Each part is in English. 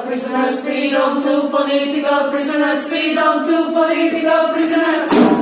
prisoners, freedom to political prisoners, freedom to political prisoners.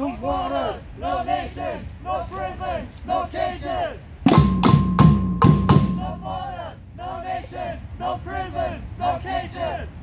No borders, no nations, no prisons, no cages. No borders, no nations, no prisons, no cages.